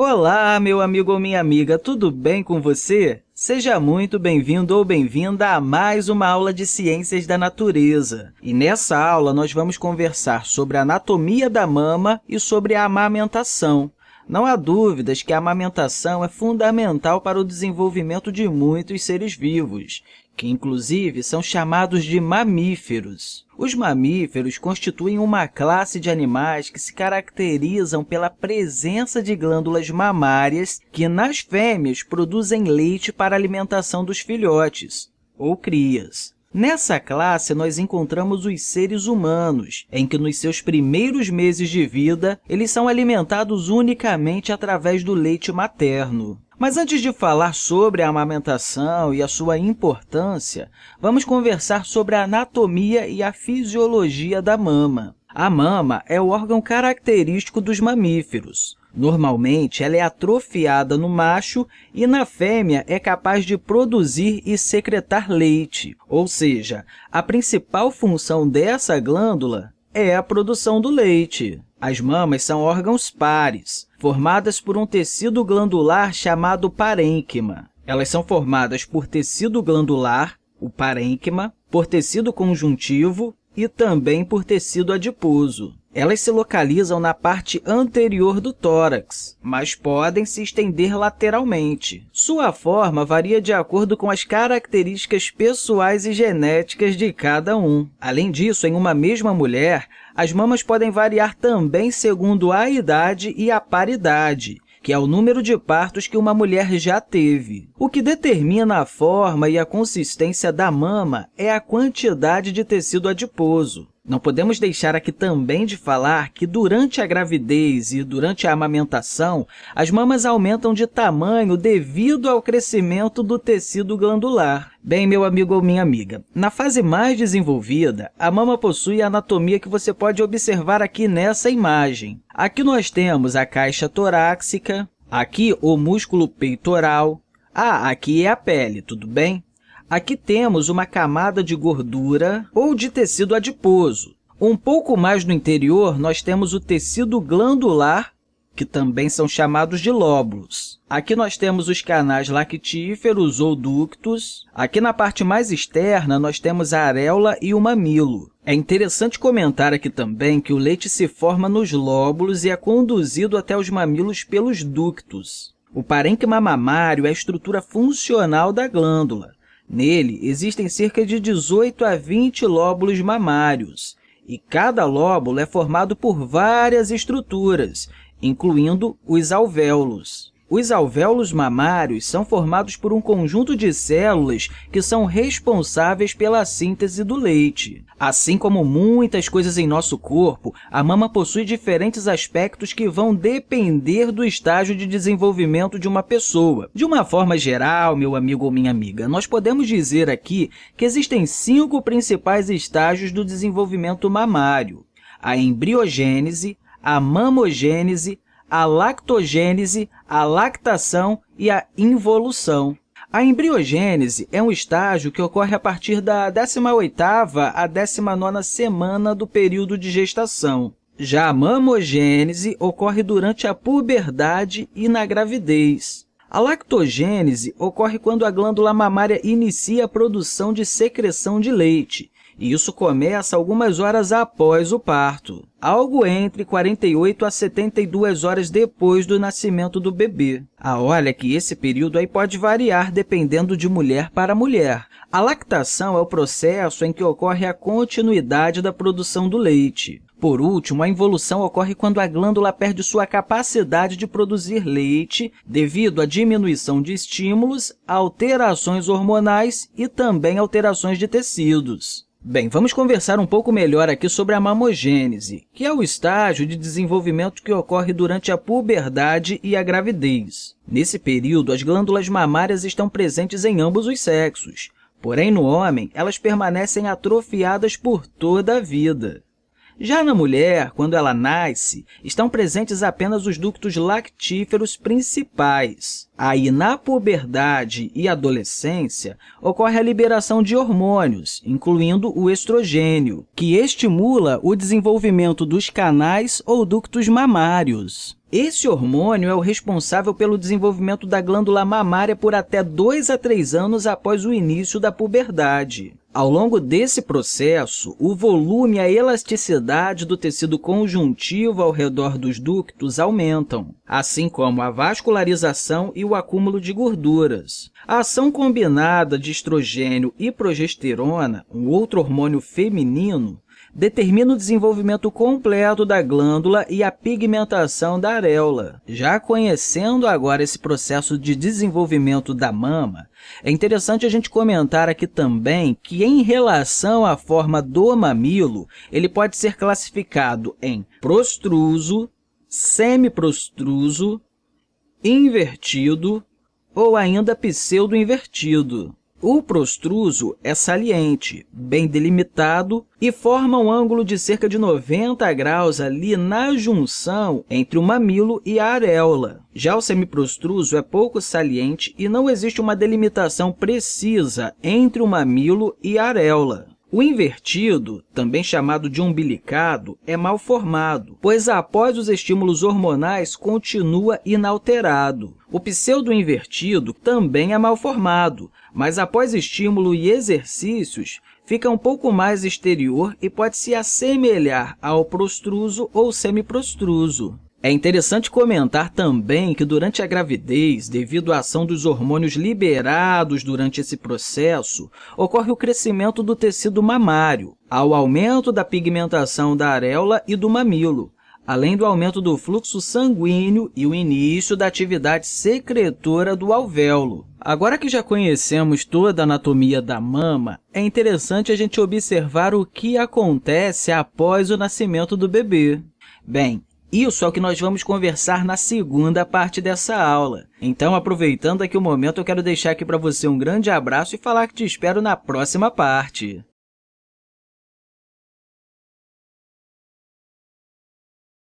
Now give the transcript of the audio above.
Olá, meu amigo ou minha amiga, tudo bem com você? Seja muito bem-vindo ou bem-vinda a mais uma aula de Ciências da Natureza. E nessa aula, nós vamos conversar sobre a anatomia da mama e sobre a amamentação. Não há dúvidas que a amamentação é fundamental para o desenvolvimento de muitos seres vivos, que, inclusive, são chamados de mamíferos. Os mamíferos constituem uma classe de animais que se caracterizam pela presença de glândulas mamárias que, nas fêmeas, produzem leite para alimentação dos filhotes, ou crias. Nessa classe, nós encontramos os seres humanos, em que, nos seus primeiros meses de vida, eles são alimentados unicamente através do leite materno. Mas antes de falar sobre a amamentação e a sua importância, vamos conversar sobre a anatomia e a fisiologia da mama. A mama é o órgão característico dos mamíferos. Normalmente, ela é atrofiada no macho e na fêmea é capaz de produzir e secretar leite, ou seja, a principal função dessa glândula é a produção do leite. As mamas são órgãos pares, formadas por um tecido glandular chamado parênquima. Elas são formadas por tecido glandular, o parênquima, por tecido conjuntivo e também por tecido adiposo. Elas se localizam na parte anterior do tórax, mas podem se estender lateralmente. Sua forma varia de acordo com as características pessoais e genéticas de cada um. Além disso, em uma mesma mulher, as mamas podem variar também segundo a idade e a paridade, que é o número de partos que uma mulher já teve. O que determina a forma e a consistência da mama é a quantidade de tecido adiposo. Não podemos deixar aqui também de falar que, durante a gravidez e durante a amamentação, as mamas aumentam de tamanho devido ao crescimento do tecido glandular. Bem, meu amigo ou minha amiga, na fase mais desenvolvida, a mama possui a anatomia que você pode observar aqui nessa imagem. Aqui nós temos a caixa torácica, aqui o músculo peitoral, ah, aqui é a pele, tudo bem? Aqui temos uma camada de gordura ou de tecido adiposo. Um pouco mais no interior, nós temos o tecido glandular, que também são chamados de lóbulos. Aqui nós temos os canais lactíferos ou ductos. Aqui na parte mais externa, nós temos a areola e o mamilo. É interessante comentar aqui também que o leite se forma nos lóbulos e é conduzido até os mamilos pelos ductos. O parênquima mamário é a estrutura funcional da glândula. Nele, existem cerca de 18 a 20 lóbulos mamários, e cada lóbulo é formado por várias estruturas, incluindo os alvéolos. Os alvéolos mamários são formados por um conjunto de células que são responsáveis pela síntese do leite. Assim como muitas coisas em nosso corpo, a mama possui diferentes aspectos que vão depender do estágio de desenvolvimento de uma pessoa. De uma forma geral, meu amigo ou minha amiga, nós podemos dizer aqui que existem cinco principais estágios do desenvolvimento mamário. A embriogênese, a mamogênese, a lactogênese, a lactação e a involução. A embriogênese é um estágio que ocorre a partir da 18ª à 19ª semana do período de gestação. Já a mamogênese ocorre durante a puberdade e na gravidez. A lactogênese ocorre quando a glândula mamária inicia a produção de secreção de leite, e isso começa algumas horas após o parto, algo entre 48 a 72 horas depois do nascimento do bebê. Ah, olha que esse período aí pode variar dependendo de mulher para mulher. A lactação é o processo em que ocorre a continuidade da produção do leite. Por último, a involução ocorre quando a glândula perde sua capacidade de produzir leite devido à diminuição de estímulos, alterações hormonais e também alterações de tecidos. Bem, vamos conversar um pouco melhor aqui sobre a mamogênese, que é o estágio de desenvolvimento que ocorre durante a puberdade e a gravidez. Nesse período, as glândulas mamárias estão presentes em ambos os sexos, porém, no homem, elas permanecem atrofiadas por toda a vida. Já na mulher, quando ela nasce, estão presentes apenas os ductos lactíferos principais. Aí, na puberdade e adolescência, ocorre a liberação de hormônios, incluindo o estrogênio, que estimula o desenvolvimento dos canais ou ductos mamários. Esse hormônio é o responsável pelo desenvolvimento da glândula mamária por até 2 a 3 anos após o início da puberdade. Ao longo desse processo, o volume e a elasticidade do tecido conjuntivo ao redor dos ductos aumentam, assim como a vascularização e o acúmulo de gorduras. A ação combinada de estrogênio e progesterona, um outro hormônio feminino, determina o desenvolvimento completo da glândula e a pigmentação da areola. Já conhecendo agora esse processo de desenvolvimento da mama, é interessante a gente comentar aqui também que, em relação à forma do mamilo, ele pode ser classificado em prostruso, semiprostruso, invertido ou ainda pseudo-invertido. O prostruso é saliente, bem delimitado e forma um ângulo de cerca de 90 graus ali na junção entre o mamilo e a areola. Já o semiprostruso é pouco saliente e não existe uma delimitação precisa entre o mamilo e a areola. O invertido, também chamado de umbilicado, é mal formado, pois após os estímulos hormonais continua inalterado. O pseudo-invertido também é mal formado, mas após estímulo e exercícios, fica um pouco mais exterior e pode se assemelhar ao prostruso ou semiprostruso. É interessante comentar também que durante a gravidez, devido à ação dos hormônios liberados durante esse processo, ocorre o crescimento do tecido mamário, ao aumento da pigmentação da areola e do mamilo, além do aumento do fluxo sanguíneo e o início da atividade secretora do alvéolo. Agora que já conhecemos toda a anatomia da mama, é interessante a gente observar o que acontece após o nascimento do bebê. Bem, isso é o que nós vamos conversar na segunda parte dessa aula. Então, aproveitando aqui o momento, eu quero deixar aqui para você um grande abraço e falar que te espero na próxima parte.